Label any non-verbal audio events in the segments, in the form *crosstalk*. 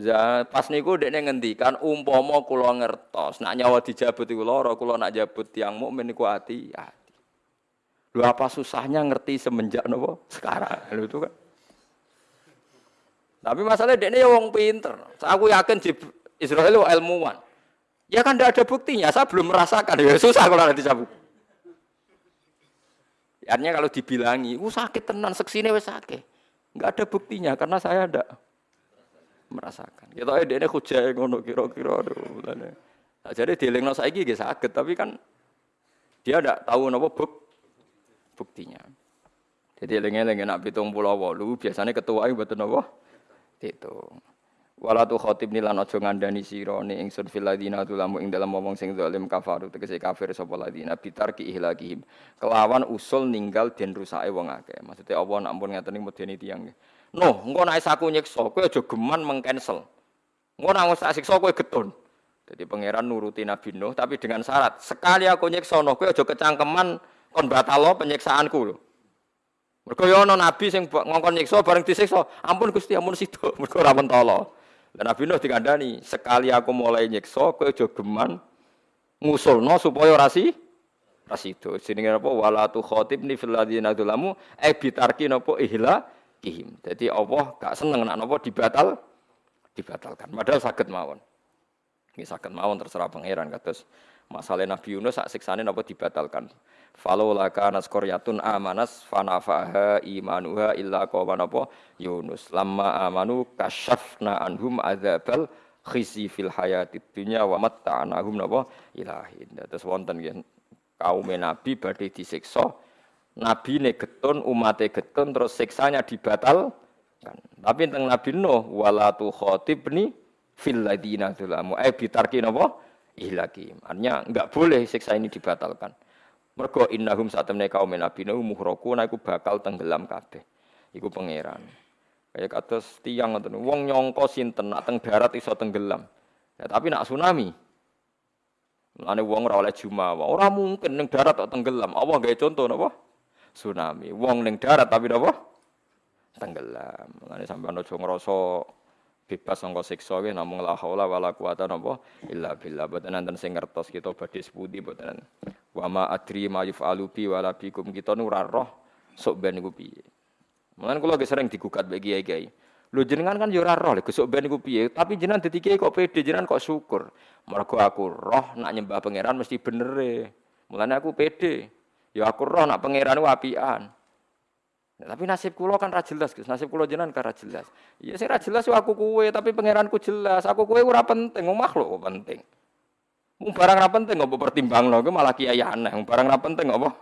Za pas niku dekne ngendikan umpama kula ngertos nak nyawa dijabut iku lara kula nak jabut tiang mukmin niku ati ati. Lho apa susahnya ngerti semenjak napa sekarang. *laughs* Lho itu kan. Tapi masalahnya dekne ya wong pinter. Aku yakin Israel ilmuwan. Ya kan tidak ada buktinya, saya belum merasakan. Ya susah kalau ada dicabut. Artinya kalau dibilangi, uh sakit tenan, seksine wes sakit. Enggak ada buktinya karena saya ada merasakan. Kita ya ini hujah ngono kira-kira Nah, jadi dielingno saiki nggih sakit, tapi kan dia tidak tahu napa buk buktinya. Jadi eling-eling nak walu biasanya ketua itu betul napa? Itu. Wala tu khotib nilan aja ngandani sira ni ingsun fil ladina tulamu ing dalam wong sing zalim kafaru tegese kafir sapa ladina bitar ki ihlakihim. Kelawan usul ninggal den rusake wong akeh. Maksudnya Allah nak ampun ngaten medeni tiyang. Noh, engko nek aku nyiksa kowe aja geman mengcancel. Engko nek tak siksa getun. Jadi pangeran nuruti Nabi Nuh tapi dengan syarat sekali aku nyiksa noh kowe aja kecangkeman kon batalo penyiksaanku lho. Mergo yo ana nabi sing ngongkon nyiksa bareng disiksa, ampun Gusti ampun sida, *laughs* mergo ora mentolo. Dan Nabi Nuh dikandani, sekali aku mulai nyiksa, kowe aja geman ngusulno supaya rasi rasi itu. Jenenge apa? Wala tu khatibni fil ladzina dzalamu e napa ihla kihim. Jadi Allah gak seneng nak napa dibatal dibatalkan. Padahal sakit mawon. Ini sakit mawon terserah pangeran kados masalah Nabi Yunus sak siksane napa dibatalkan. Falau laka naskoryatun amanas fanafaha imanuha illa qauma napa Yunus. Lamma amanu kasyafna anhum adzabal khisi fil hayatid dunya wa matta'nahum napa ilahin. Terus wonten kaum Nabi badhe disiksa. Nabi ne getun, umate getun terus siksanya dibatal kan. Tapi tentang Nabi Nuh wala tu khatibni fil ladina dzalamu. Eh bitarki napa? Ihlaki. Artinya enggak boleh siksa ini dibatalkan. Mergo innahum satemne kaum nabi nuh muhraku iku bakal tenggelam kabeh. Iku pangeran. Kayak kados tiang ngoten. Wong nyongko sinten nak teng darat iso tenggelam. Ya, tapi nak tsunami. Mulane wong ora oleh jumawa. Ora mungkin ning darat kok tenggelam. Allah gawe contoh napa? Tsunami. Wong ning darat tapi napa? Tenggelam. Mulane sampean aja ngrasa bebas sangka siksa nggih namung la haula wala quwata napa? Illa billah. Boten enten sing ngertos kita badhe sepundi boten wa ma adri ma yufalu bi wala bikum. Kita nu ora roh sok ben niku piye. Mulane kula sering digugat bagi kiai-kiai. Lho jenengan kan yo ora roh lho gesuk ben piye? Tapi jenengan kiai kok pede jenengan kok syukur. Mergo aku roh nak nyembah pangeran mesti bener e. Mulane aku pede ya aku roh nak pangeran apian Ya, tapi nasib kulo kan ra jelas, Gus. Nasib kulo jenengan kan ra jelas. Iya sing ra jelas yo aku kuwe, tapi pangeranku jelas. Aku kuwe ora penting, wong makhluk kok penting. Wong barang ra penting kok pertimbangno, ku malah kiai aneh. Wong barang ra penting apa?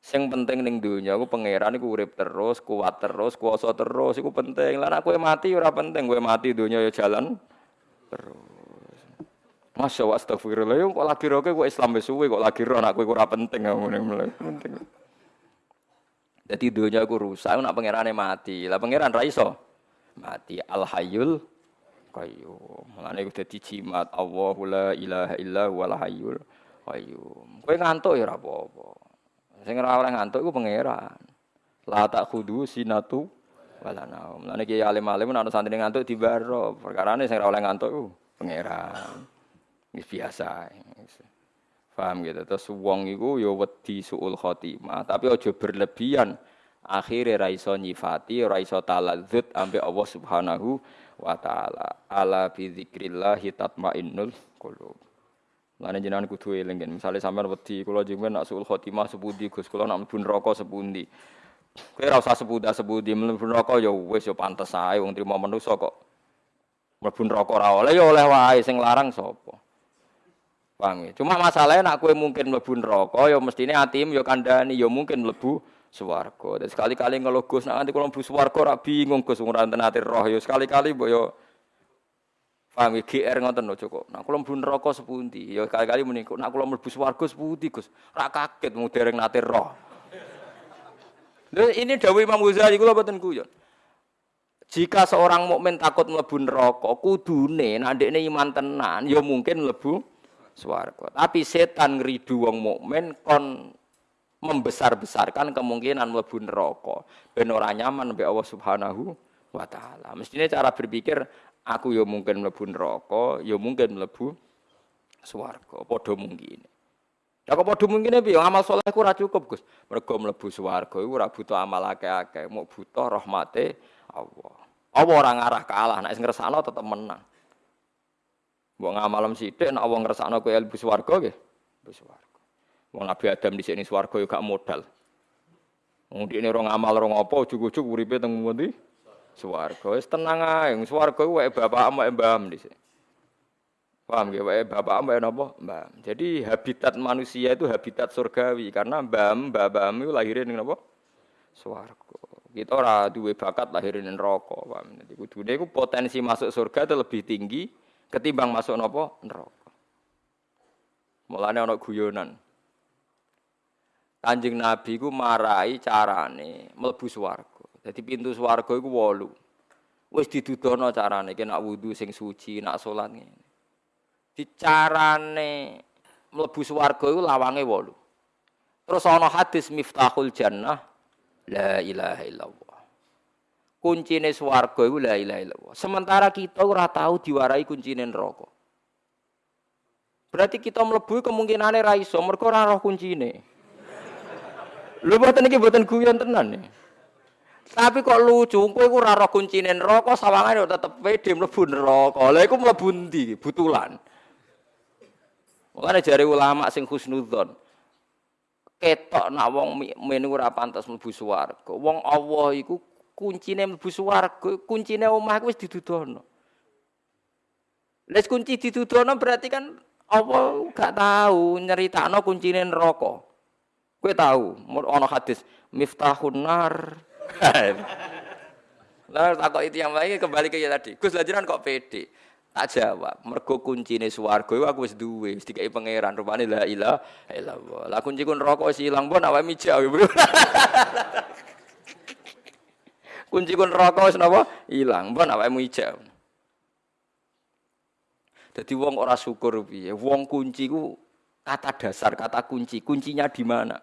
Sing penting ning donya ku pangeran iku urip terus, kuat terus, kuasa terus, iku penting. Lah nek kowe mati ora penting, kowe mati donya ya jalan terus. Masya Allah, astagfirullah. Kok lagi roke kok Islam wis suwe kok lagi roh anak kowe ora penting ngene penting. Jadi dunia aku rusak, nak pangerane mati. Lah pangeran ra iso mati. Al Hayyul Qayyum. Mulane kudu dadi jimat Allahu la ilaha illa huwal hayyul qayyum. Kowe ngantuk ya ora apa-apa. Sing ngantuk iku pangeran. La tak khudu sinatu wala naum. Mulane ki alim-alim ana santri ngantuk dibaro. Perkarane sing ora oleh ngantuk iku pangeran. Wis biasa. Paham gitu. Terus wong iku ya wedi suul khotimah, tapi aja berlebihan. Akhire ra iso nyifati, ra iso taladzut ambek Allah Subhanahu wa taala. Ala bi dzikrillah tatmainnul qulub. Lan jenengan kudu eling Misale sampean wedi kula jenengan nak suul khotimah sepundi Gus, kula nak mlebu neraka sepundi. Kowe ora usah sepuda sepundi mlebu neraka ya wis ya pantes ae wong trimo manusa kok. Mlebu neraka ora oleh ya oleh wae sing larang sapa. Paham ya? Cuma masalahnya nak kue mungkin mlebu neraka ya mestine atim ya kandhani ya mungkin mlebu swarga. Dan sekali-kali ngeluh Gus nak nanti kalau mlebu swarga ora bingung Gus ora ati roh ya sekali-kali ya paham ya GR ngoten lho cukup. Nak kula mlebu neraka sepundi ya kali-kali muni nak kula mlebu swarga sepundi Gus. Ora kaget mung dereng nate roh. Lha ini dawuh Imam Ghazali kula boten guyon. Jika seorang mukmin takut mlebu neraka, kudune nek ndekne iman tenan ya mungkin mlebu swarga. Tapi setan ngridu wong mukmin kon membesar-besarkan kemungkinan mlebu neraka. Ben ora nyaman mbek Allah Subhanahu wa taala. Mestinya cara berpikir Aku ya mungkin mlebu neraka, ya mungkin mlebu swarga. Padha mungkin. Ya kok padha mungkin piye? Amal saleh ku ora cukup, Gus. Mergo mlebu swarga iku ora butuh amal akeh-akeh, mau butuh rahmate Allah. Allah ora ngarah kalah, nek sing tetep menang. Mbok ngamalem sithik nek wong ngersakno kowe mlebu swarga nggih. Mlebu swarga. Wong Nabi Adam di sini swarga yo gak modal. Wong dikne ora ngamal ora apa ujug-ujug uripe teng ngendi? Swarga. Wis tenang ae, swarga ku wae bapak ambek mbam dhisik. Paham ya, wae bapak ambek napa? Mbam. Jadi habitat manusia itu habitat surgawi karena mbam, mbam itu lahirin ning napa? Swarga. Kita ora duwe bakat lahirin ning neraka, paham. Jadi kudune iku potensi masuk surga itu lebih tinggi ketimbang masuk napa? Neraka. Mulane ana guyonan. Kanjeng Nabi ku marai carane mlebu swarga. Dadi pintu swarga iku wolu. Wis didudono carane ki nak wudu sing suci, nak salat ngene. Dicarane mlebu swarga iku lawange wolu. Terus ana hadis Miftahul Jannah la ilaha illallah. Kuncine swarga iku la ilaha illallah. Sementara kita ora tahu diwarai kuncine neraka. Berarti kita mlebu kemungkinane ra iso mergo ora roh kuncine. Lho mboten iki mboten guyon tenan nih. Tapi kok lucu, kowe iku ora roh kuncine neraka, sawangane tetep pede mlebu neraka. Lah iku mlebu ndi? Butulan. Makanya jari ulama sing husnudzon. Ketok nak wong men ora pantes mlebu swarga. Wong Allah iku kuncine mlebu swarga, kuncine omah wis didudono. Les kunci didudono berarti kan Allah gak tahu nyeritakno kuncine neraka. Kowe tahu, ana hadis miftahun nar. *laughs* Lah takok itu yang baik kembali ke tadi. Gus lajaran kok pede. Tak jawab, mergo kuncine swarga iku aku wis duwe, wis dikai pangeran. Rupane la ilaha illallah. Lah kunci ku neraka wis ilang pun awake mijak. *laughs* kunci ku neraka wis napa? Ilang, pun awake mijak. Jadi wong ora syukur piye? Wong kunci ku kata dasar, kata kunci. Kuncinya di mana?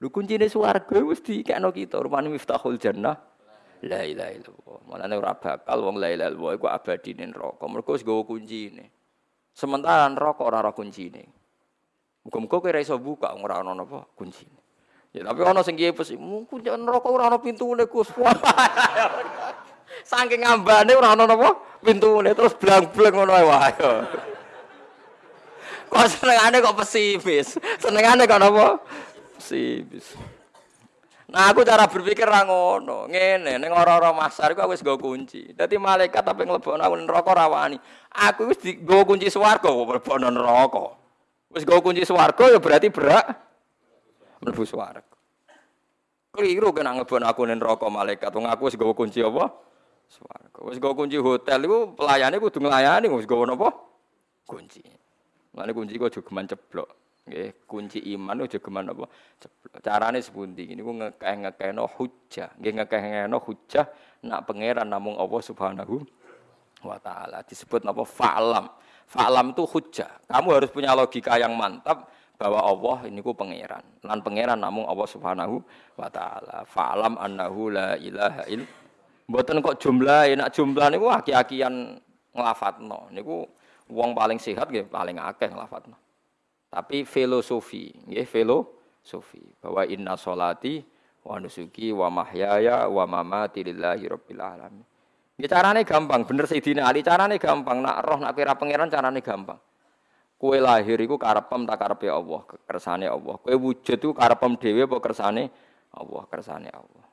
Lu kuncine swarga wis dikekno kita, rupane miftahul jannah. La ilaha illallah. Mulane ora bakal wong la ilaha illallah iku abadi ning neraka. Mergo wis nggawa kuncine. Sementara neraka ora ora kuncine. Muga-muga kowe ora iso buka ora ana napa kuncine. Ya tapi ana sing kiye pes, kunci neraka ora ana pintune Gus. *laughs* Saking ngambane ora ana napa pintune terus blang-blang ngono wae. Kok senengane kok pesimis. Senengane kok napa? Pesimis. Nah aku cara berpikir ra ngono, ngene ning ora-ora masar iku aku wis nggo kunci. Dadi malaikat tapi nglebokno aku neraka ra. Aku wis nggo kunci swarga kok mlebokno neraka. Wis kunci swarga ya berarti berak mlebu swarga. Keliru kena ngebon aku ning neraka malaikat. Wong aku wis nggo kunci apa? Swarga. Wis nggo kunci hotel iku pelayane kudu nglayani wis nggo napa? Kunci. Mane kunci kok juga ceblok. Nggih, kunci iman aja geman apa? Carane sepundi? Niku ngekeh-ngekehno hujjah. Nggih ngekeh-ngekehno hujjah nak pangeran namung Allah Subhanahu wa taala. Disebut napa? Fa'lam. Fa'lam itu hujjah. Kamu harus punya logika yang mantap bahwa Allah ini ku pangeran. Lan pangeran namung Allah Subhanahu wa taala. Fa'lam annahu la ilaha il. Mboten kok jumlah, nak jumlah niku aki-akian nglafatno. Niku wong paling sehat nggih paling akeh nglafatno. Tapi filosofi, nggih filosofi bahwa inna solati wa nusuki wa mahyaya wa mamati lillahi rabbil alamin. Nggih carane gampang, bener Sayyidina Ali carane gampang, nak roh nak kira pangeran carane gampang. Kue lahir iku karepem tak karepe Allah, kersane Allah. Kue wujud iku karepem dhewe apa kersane Allah, kersane Allah.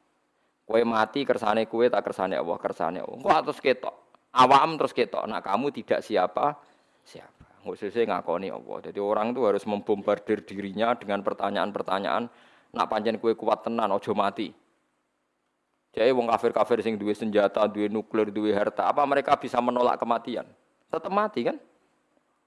Kue mati kersane kue tak kersane Allah, kersane Allah. Kok terus ketok. Awam terus ketok. Nak kamu tidak siapa siapa khususnya ngakoni Allah. Jadi orang itu harus membombardir dirinya dengan pertanyaan-pertanyaan. Nak panjang kue kuat tenan, ojo mati. Jadi wong kafir-kafir sing duwe senjata, duwe nuklir, duwe harta, apa mereka bisa menolak kematian? Tetap mati kan?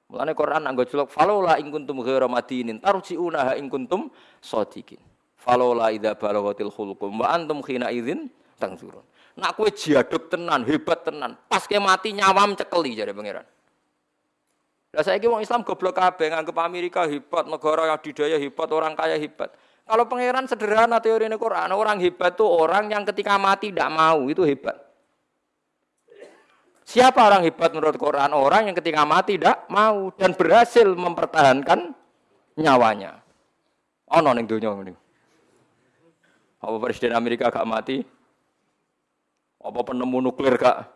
Mulane Quran anggo celok falola ing kuntum ghairu madinin tarji'una ing kuntum shadiqin. Falola idza balaghatil khulqum wa antum khina idzin tangzurun. Nak kowe jaduk tenan, hebat tenan, pas ke mati nyawam cekeli jare pangeran. Lah saiki wong Islam goblok kabeh nganggep Amerika hebat, negara yang didaya hebat, orang kaya hebat. Kalau pangeran sederhana teori Quran, orang hebat itu orang yang ketika mati tidak mau, itu hebat. Siapa orang hebat menurut Quran? Orang yang ketika mati tidak mau dan berhasil mempertahankan nyawanya. Ono ning donya ini. Apa presiden Amerika gak mati? Apa penemu nuklir gak